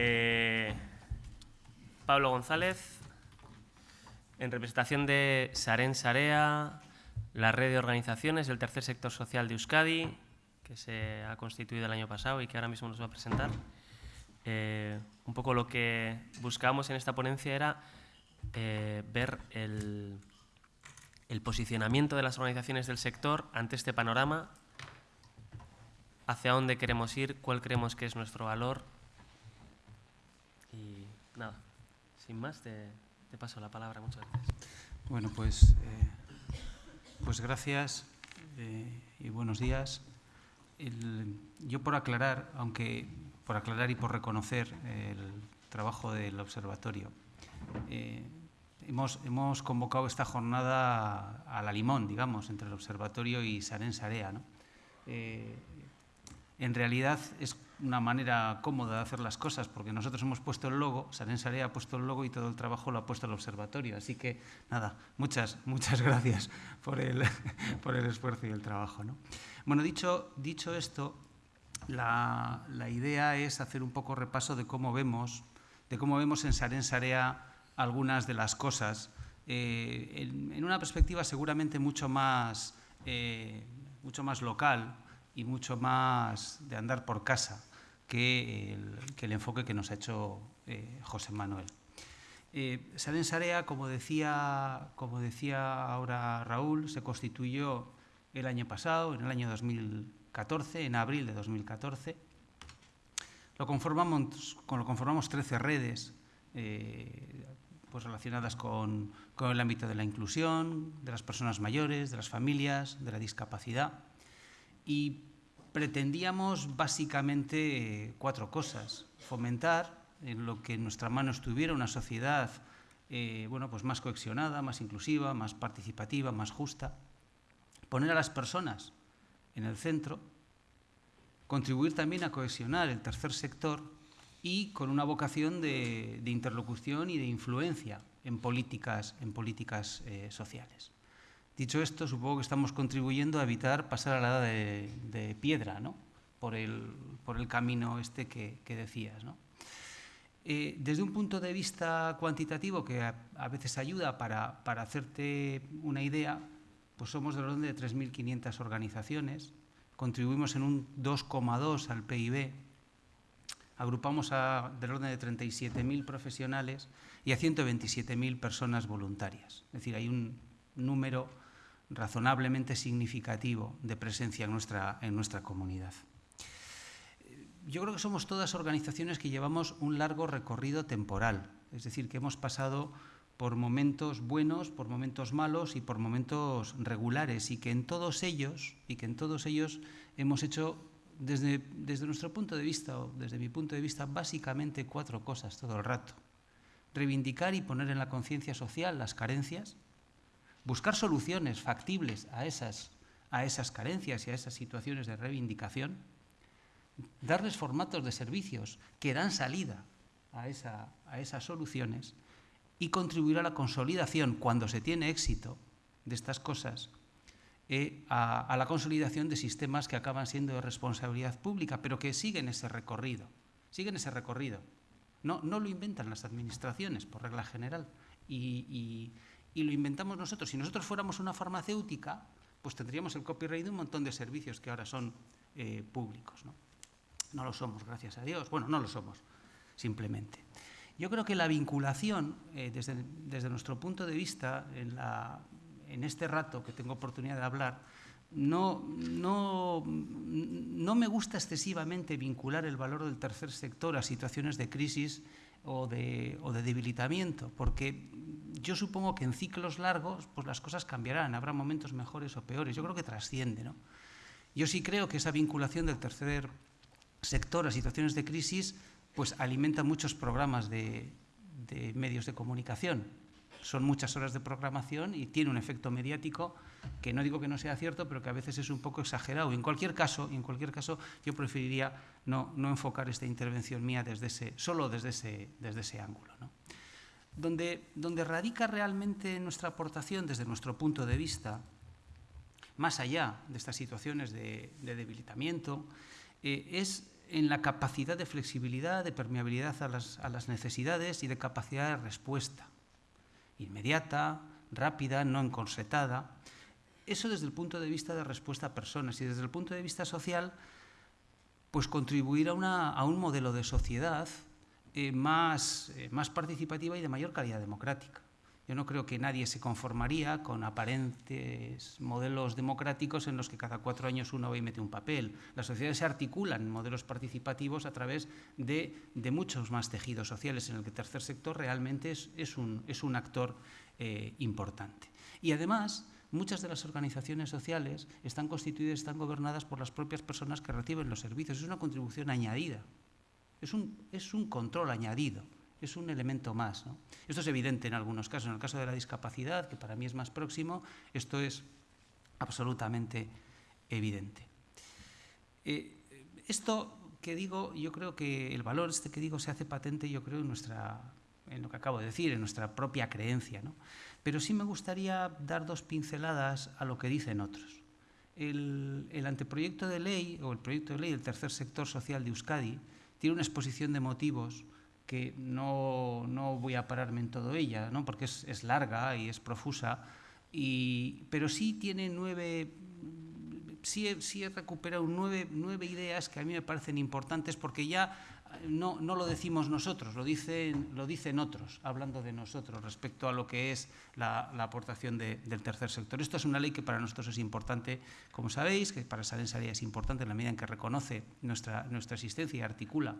Eh, Pablo González, en representación de Saren Sarea, la red de organizaciones del tercer sector social de Euskadi, que se ha constituido el año pasado y que ahora mismo nos va a presentar. Eh, un poco lo que buscábamos en esta ponencia era eh, ver el, el posicionamiento de las organizaciones del sector ante este panorama, hacia dónde queremos ir, cuál creemos que es nuestro valor. Nada, sin más, te, paso la palabra. Muchas gracias. Bueno, pues, eh, pues gracias eh, y buenos días. Yo por aclarar, aunque por aclarar y por reconocer el trabajo del observatorio, eh, hemos, hemos convocado esta jornada a la limón, digamos, entre el observatorio y Saren Sarea. ¿no? En realidad es una manera cómoda de hacer las cosas, porque nosotros hemos puesto el logo, Saren Sarea ha puesto el logo y todo el trabajo lo ha puesto el observatorio. Así que, nada, muchas, muchas gracias por el, por el esfuerzo y el trabajo. ¿no? Bueno, dicho, dicho esto, la, la idea es hacer un poco repaso de cómo vemos, de cómo vemos en Saren Sarea algunas de las cosas, eh, en, en una perspectiva seguramente mucho más, eh, mucho más local y mucho más de andar por casa que el, que el enfoque que nos ha hecho eh, José Manuel. Eh, Saren Sarea, como decía, como decía ahora Raúl, se constituyó el año pasado, en el año 2014, en abril de 2014. Lo conformamos, con- lo conformamos 13 redes eh, pues relacionadas con, con el ámbito de la inclusión, de las personas mayores, de las familias, de la discapacidad. Y pretendíamos básicamente eh, cuatro cosas. Fomentar en lo que en nuestra mano estuviera una sociedad eh, bueno, pues más cohesionada, más inclusiva, más participativa, más justa. Poner a las personas en el centro. Contribuir también a cohesionar el tercer sector y con una vocación de, interlocución y de influencia en políticas, en políticas eh, sociales. Dicho esto, supongo que estamos contribuyendo a evitar pasar a la edad de, piedra, ¿no? por, el, por el camino este que, decías. Eh, desde un punto de vista cuantitativo, que a, a veces ayuda para, para, hacerte una idea, pues somos del orden de 3.500 organizaciones, contribuimos en un 2,2 al PIB, agrupamos a del orden de 37.000 profesionales y a 127.000 personas voluntarias. Es decir, hay un número razonablemente significativo de presencia en nuestra, en nuestra comunidad. Yo creo que somos todas organizaciones que llevamos un largo recorrido temporal, es decir, que hemos pasado por momentos buenos, por momentos malos y por momentos regulares y que en todos ellos y que en todos ellos hemos hecho desde, desde nuestro punto de vista o desde mi punto de vista básicamente cuatro cosas todo el rato. Reivindicar y poner en la conciencia social las carencias, buscar soluciones factibles a esas, a esas carencias y a esas situaciones de reivindicación, darles formatos de servicios que dan salida a, esa, a esas soluciones y contribuir a la consolidación, cuando se tiene éxito de estas cosas, eh, a, a, la consolidación de sistemas que acaban siendo de responsabilidad pública, pero que siguen ese recorrido, siguen ese recorrido. No, no lo inventan las administraciones, por regla general, y, y, y lo inventamos nosotros. Si nosotros fuéramos una farmacéutica, pues tendríamos el copyright de un montón de servicios que ahora son eh, públicos. ¿no? no lo somos, gracias a Dios. Bueno, no lo somos, simplemente. Yo creo que la vinculación, eh, desde, nuestro punto de vista, en, este rato que tengo oportunidad de hablar, no, me gusta excesivamente vincular el valor del tercer sector a situaciones de crisis o de, o de debilitamiento, porque yo supongo que en ciclos largos pues las cosas cambiarán, habrá momentos mejores o peores. Yo creo que trasciende. ¿no? Yo sí creo que esa vinculación del tercer sector a situaciones de crisis pues alimenta muchos programas de, de, medios de comunicación. Son muchas horas de programación y tiene un efecto mediático que no digo que no sea cierto, pero que a veces es un poco exagerado. En cualquier caso, en cualquier caso yo preferiría no, no enfocar esta intervención mía desde ese, solo desde ese, desde ese ángulo. Donde, donde radica realmente nuestra aportación desde nuestro punto de vista, más allá de estas situaciones de, de debilitamiento, eh, es en la capacidad de flexibilidad, de permeabilidad a las, a las necesidades y de capacidad de respuesta. Inmediata, rápida, no encorsetada. Eso desde el punto de vista de respuesta a personas y desde el punto de vista social, pues contribuir a, una, a un modelo de sociedad eh, más, eh, más participativa y de mayor calidad democrática. Yo no creo que nadie se conformaría con aparentes modelos democráticos en los que cada cuatro años uno va y mete un papel. Las sociedades se articulan en modelos participativos a través de, muchos más tejidos sociales en el que el tercer sector realmente es, un, actor eh, importante. Y además, muchas de las organizaciones sociales están constituidas, están gobernadas por las propias personas que reciben los servicios. Es una contribución añadida, es un control añadido es un elemento más. Esto es evidente en algunos casos. En el caso de la discapacidad, que para mí es más próximo, esto es absolutamente evidente. Eh, esto que digo, yo creo que el valor este que digo se hace patente, yo creo, en, nuestra, en lo que acabo de decir, en nuestra propia creencia. Pero sí me gustaría dar dos pinceladas a lo que dicen otros. El, el anteproyecto de ley, o el proyecto de ley del tercer sector social de Euskadi, tiene una exposición de motivos que no, no, voy a pararme en todo ella, ¿no? porque es, es larga y es profusa, y, pero sí tiene nueve, sí, sí he recuperado nueve, nueve ideas que a mí me parecen importantes porque ya no, no, lo decimos nosotros, lo dicen, lo dicen otros, hablando de nosotros respecto a lo que es la, la aportación de, del tercer sector. Esto es una ley que para nosotros es importante, como sabéis, que para Salen Saría es importante en la medida en que reconoce nuestra, nuestra existencia y articula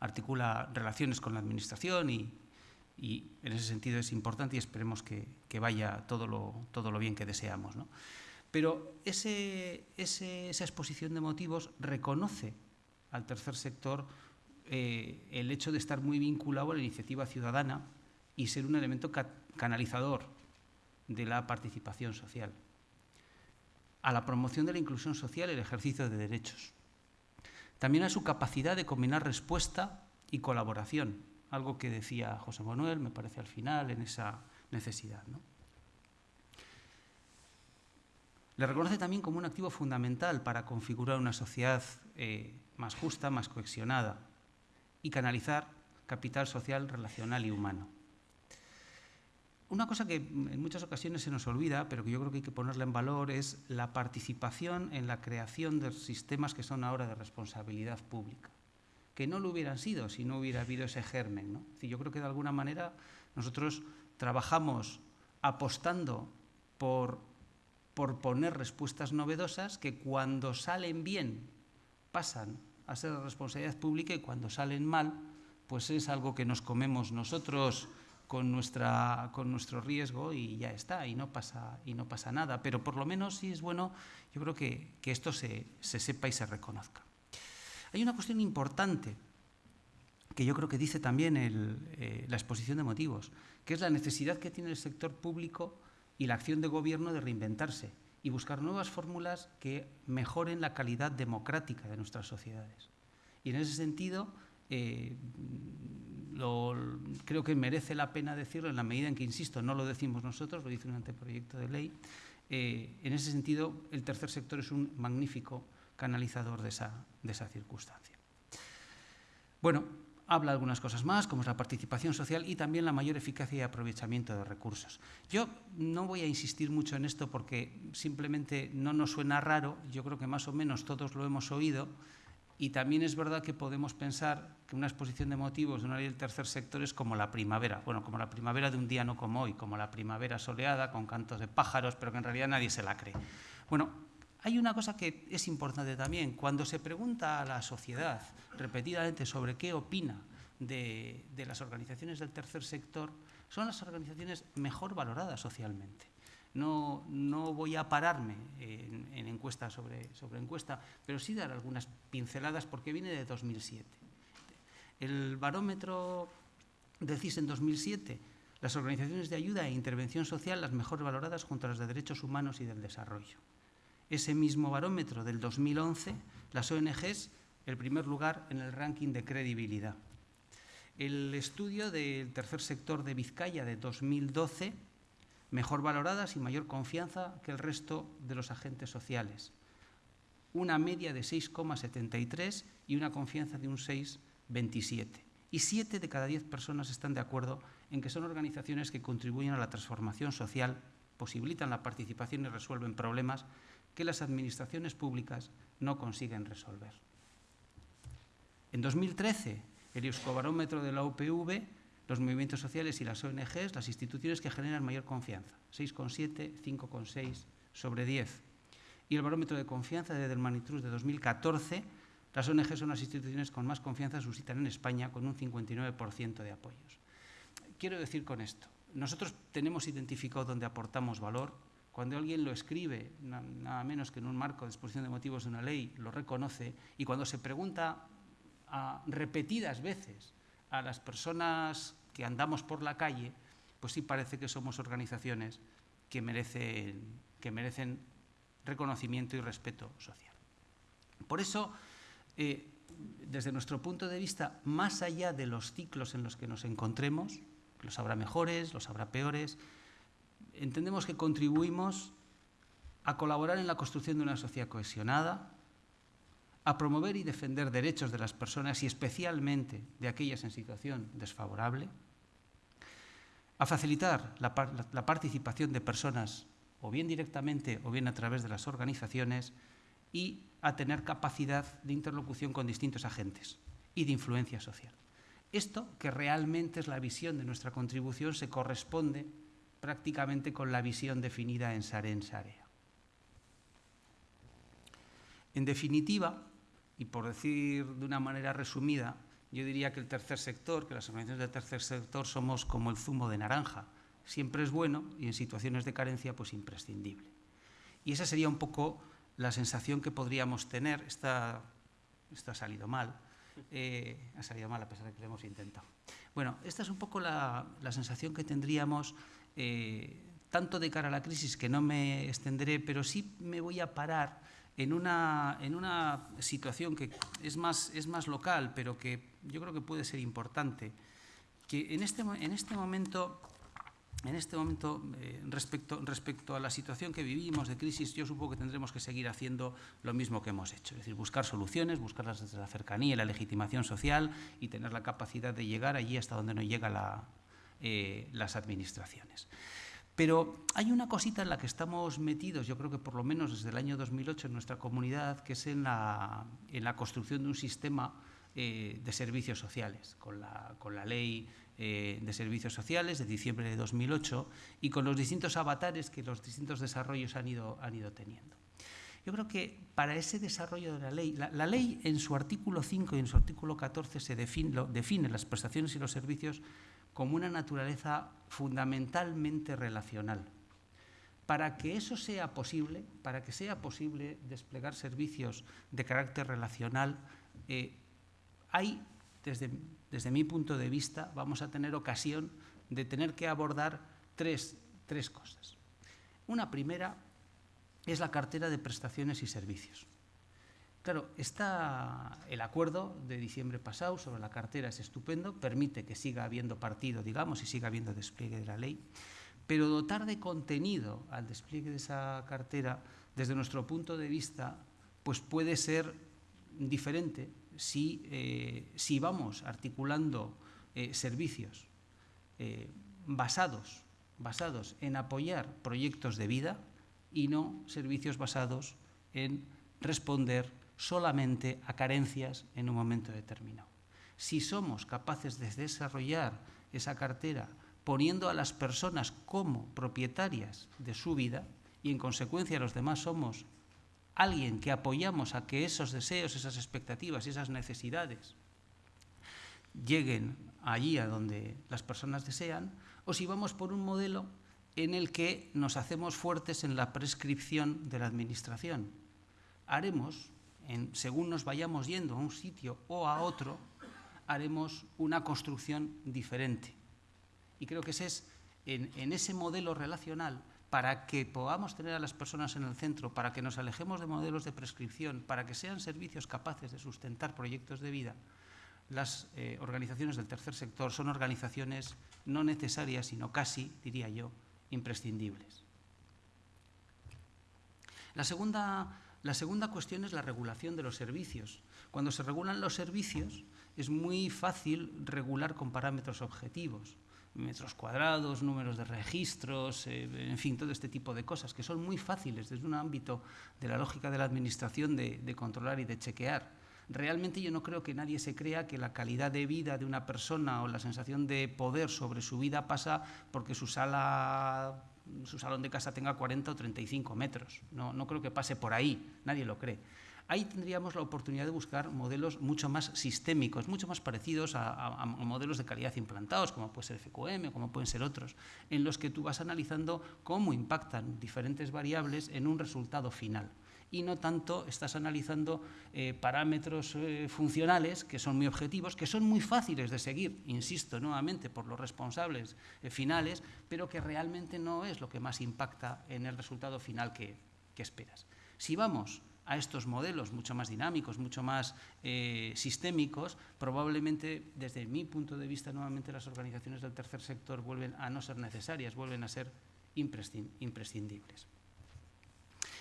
articula relaciones con la Administración y, en ese sentido es importante y esperemos que, vaya todo lo, todo lo, bien que deseamos. ¿no? Pero ese, esa exposición de motivos reconoce al tercer sector eh, el hecho de estar muy vinculado a la iniciativa ciudadana y ser un elemento ca canalizador de la participación social, a la promoción de la inclusión social y el ejercicio de derechos también a su capacidad de combinar respuesta y colaboración, algo que decía José Manuel, me parece al final, en esa necesidad. Le reconoce también como un activo fundamental para configurar una sociedad eh, más justa, más cohesionada y canalizar capital social, relacional y humano. Una cosa que en muchas ocasiones se nos olvida, pero que yo creo que hay que ponerla en valor, es la participación en la creación de sistemas que son ahora de responsabilidad pública, que no lo hubieran sido si no hubiera habido ese germen. yo creo que de alguna manera nosotros trabajamos apostando por, por poner respuestas novedosas que cuando salen bien pasan a ser responsabilidad pública y cuando salen mal, pues es algo que nos comemos nosotros con, nuestra, con nuestro riesgo y ya está, y no, pasa, y no pasa nada. Pero por lo menos sí es bueno, yo creo que, que esto se, se sepa y se reconozca. Hay una cuestión importante que yo creo que dice también eh, la exposición de motivos, que es la necesidad que tiene el sector público y la acción de gobierno de reinventarse y buscar nuevas fórmulas que mejoren la calidad democrática de nuestras sociedades. Y en ese sentido, eh, lo, creo que merece la pena decirlo en la medida en que, insisto, no lo decimos nosotros, lo dice un anteproyecto de ley. Eh, en ese sentido, el tercer sector es un magnífico canalizador de esa, de esa circunstancia. Bueno, habla algunas cosas más, como es la participación social y también la mayor eficacia y aprovechamiento de recursos. Yo no voy a insistir mucho en esto porque simplemente no nos suena raro, yo creo que más o menos todos lo hemos oído, y también es verdad que podemos pensar que una exposición de motivos de una ley del tercer sector es como la primavera, bueno, como la primavera de un día no como hoy, como la primavera soleada con cantos de pájaros, pero que en realidad nadie se la cree. Bueno, hay una cosa que es importante también. Cuando se pregunta a la sociedad repetidamente sobre qué opina de, de las organizaciones del tercer sector, son las organizaciones mejor valoradas socialmente. No, no, voy a pararme en, en encuesta sobre, sobre, encuesta, pero sí dar algunas pinceladas porque viene de 2007. El barómetro del en 2007, las organizaciones de ayuda e intervención social las mejor valoradas junto a las de derechos humanos y del desarrollo. Ese mismo barómetro del 2011, las ONGs, el primer lugar en el ranking de credibilidad. El estudio del tercer sector de Vizcaya de 2012 mejor valoradas y mayor confianza que el resto de los agentes sociales. una media de 6,73 y una confianza de un 6,27. Y siete de cada diez personas están de acuerdo en que son organizaciones que contribuyen a la transformación social, posibilitan la participación y resuelven problemas que las administraciones públicas no consiguen resolver. En 2013, el Euskobarómetro de la UPV, los movimientos sociales y las ONGs, las instituciones que generan mayor confianza, 6,7, 5,6 sobre 10. Y el barómetro de confianza de Delmanitrus de 2014, las ONGs son las instituciones con más confianza suscitan en España, con un 59% de apoyos. Quiero decir con esto, nosotros tenemos identificado dónde aportamos valor, cuando alguien lo escribe, nada menos que en un marco de exposición de motivos de una ley, lo reconoce, y cuando se pregunta repetidas veces a las personas que andamos por la calle, pues sí parece que somos organizaciones que merecen, que merecen reconocimiento y respeto social. Por eso, eh, desde nuestro punto de vista, más allá de los ciclos en los que nos encontremos, los habrá mejores, los habrá peores, entendemos que contribuimos a colaborar en la construcción de una sociedad cohesionada, a promover y defender derechos de las personas y especialmente de aquellas en situación desfavorable, a facilitar la, participación de personas o bien directamente o bien a través de las organizaciones y a tener capacidad de interlocución con distintos agentes y de influencia social. Esto, que realmente es la visión de nuestra contribución, se corresponde prácticamente con la visión definida en Saren Sarea. En definitiva, y por decir de una manera resumida, yo diría que el tercer sector, que las organizaciones del tercer sector somos como el zumo de naranja. Siempre es bueno y en situaciones de carencia pues imprescindible. Y esa sería un poco la sensación que podríamos tener. Esta, esto ha salido mal. Eh, ha salido mal a pesar de que lo hemos intentado. Bueno, esta es un poco la, sensación que tendríamos eh, tanto de cara a la crisis que no me extenderé, pero sí me voy a parar en una, en una situación que es más, es más local, pero que yo creo que puede ser importante, que en este, en este momento, en este momento eh, respecto, respecto a la situación que vivimos de crisis, yo supongo que tendremos que seguir haciendo lo mismo que hemos hecho, es decir, buscar soluciones, buscarlas desde la cercanía y la legitimación social y tener la capacidad de llegar allí hasta donde no llega la, eh, las administraciones. Pero hay una cosita en la que estamos metidos, yo creo que por lo menos desde el año 2008 en nuestra comunidad, que es en la, construcción de un sistema eh, de servicios sociales, con la, ley eh, de servicios sociales de diciembre de 2008 y con los distintos avatares que los distintos desarrollos han ido, teniendo. Yo creo que para ese desarrollo de la ley, la, ley en su artículo 5 y en su artículo 14 se define, define las prestaciones y los servicios como una naturaleza fundamentalmente relacional. Para que eso sea posible, para que sea posible desplegar servicios de carácter relacional, eh, hay, desde, desde, mi punto de vista, vamos a tener ocasión de tener que abordar tres, tres cosas. Una primera es la cartera de prestaciones y servicios. Claro, está el acuerdo de diciembre pasado sobre la cartera es estupendo, permite que siga habiendo partido, digamos, y siga habiendo despliegue de la ley, pero dotar de contenido al despliegue de esa cartera, desde nuestro punto de vista, pues puede ser diferente si, eh, vamos articulando eh, servicios eh, basados, basados en apoyar proyectos de vida y no servicios basados en responder solamente a carencias en un momento determinado. Si somos capaces de desarrollar esa cartera poniendo a las personas como propietarias de su vida y en consecuencia los demás somos alguien que apoyamos a que esos deseos, esas expectativas y esas necesidades lleguen allí a donde las personas desean, o si vamos por un modelo en el que nos hacemos fuertes en la prescripción de la Administración. Haremos según nos vayamos yendo a un sitio o a otro, haremos una construcción diferente. Y creo que ese es en, en ese modelo relacional para que podamos tener a las personas en el centro, para que nos alejemos de modelos de prescripción, para que sean servicios capaces de sustentar proyectos de vida, las eh, organizaciones del tercer sector son organizaciones no necesarias, sino casi, diría yo, imprescindibles. La segunda La segunda cuestión es la regulación de los servicios. Cuando se regulan los servicios es muy fácil regular con parámetros objetivos metros cuadrados, números de registros, eh, en fin, todo este tipo de cosas que son muy fáciles desde un ámbito de la lógica de la administración de, de controlar y de chequear. Realmente yo no creo que nadie se crea que la calidad de vida de una persona o la sensación de poder sobre su vida pasa porque su sala su salón de casa tenga 40 o 35 metros. No, no creo que pase por ahí, nadie lo cree. Ahí tendríamos la oportunidad de buscar modelos mucho más sistémicos, mucho más parecidos a, modelos de calidad implantados, como puede ser FQM o como pueden ser otros, en los que tú vas analizando cómo impactan diferentes variables en un resultado final y no tanto estás analizando eh, parámetros eh, funcionales que son muy objetivos, que son muy fáciles de seguir, insisto nuevamente, por los responsables eh, finales, pero que realmente no es lo que más impacta en el resultado final que, esperas. Si vamos a estos modelos mucho más dinámicos, mucho más sistémicos, probablemente desde mi punto de vista nuevamente las organizaciones del tercer sector vuelven a no ser necesarias, vuelven a ser imprescindibles.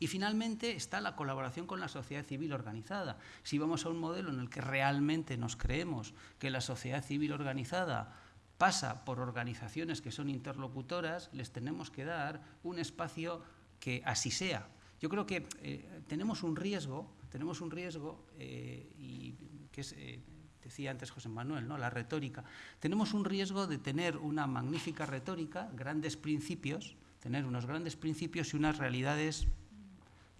Y finalmente está la colaboración con la sociedad civil organizada. Si vamos a un modelo en el que realmente nos creemos que la sociedad civil organizada pasa por organizaciones que son interlocutoras, les tenemos que dar un espacio que así sea, yo creo que eh, tenemos un riesgo, tenemos un riesgo, eh, y que es, eh, decía antes José Manuel, ¿no? la retórica, tenemos un riesgo de tener una magnífica retórica, grandes principios, tener unos grandes principios y unas realidades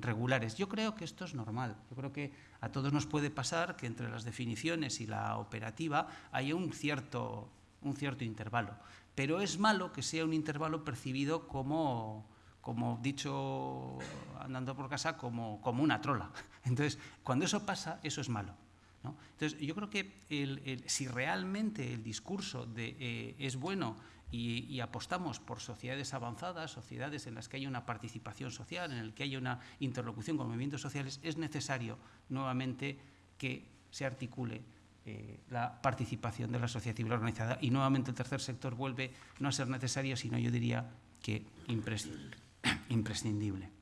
regulares. Yo creo que esto es normal. Yo creo que a todos nos puede pasar que entre las definiciones y la operativa haya un cierto, un cierto intervalo. Pero es malo que sea un intervalo percibido como como dicho andando por casa, como, como una trola. Entonces, cuando eso pasa, eso es malo. ¿no? Entonces, yo creo que el, si realmente el discurso de, eh, es bueno y, apostamos por sociedades avanzadas, sociedades en las que haya una participación social, en las que haya una interlocución con movimientos sociales, es necesario nuevamente que se articule eh, la participación de la sociedad civil organizada y nuevamente el tercer sector vuelve no a ser necesario, sino yo diría que imprescindible.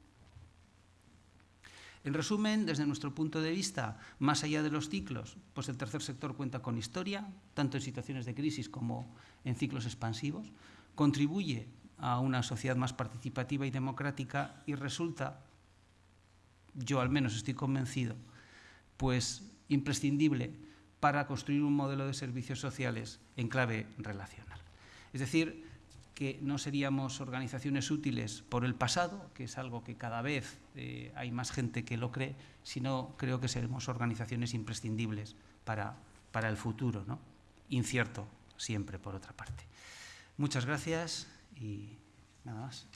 En resumen, desde nuestro punto de vista, más allá de los ciclos, pues el tercer sector cuenta con historia, tanto en situaciones de crisis como en ciclos expansivos, contribuye a una sociedad más participativa y democrática y resulta, yo al menos estoy convencido, pues imprescindible para construir un modelo de servicios sociales en clave relacional. Es decir, que no seríamos organizaciones útiles por el pasado, que es algo que cada vez eh, hay más gente que lo cree, sino creo que seremos organizaciones imprescindibles para, para el futuro, ¿no? incierto siempre por otra parte. Muchas gracias y nada más.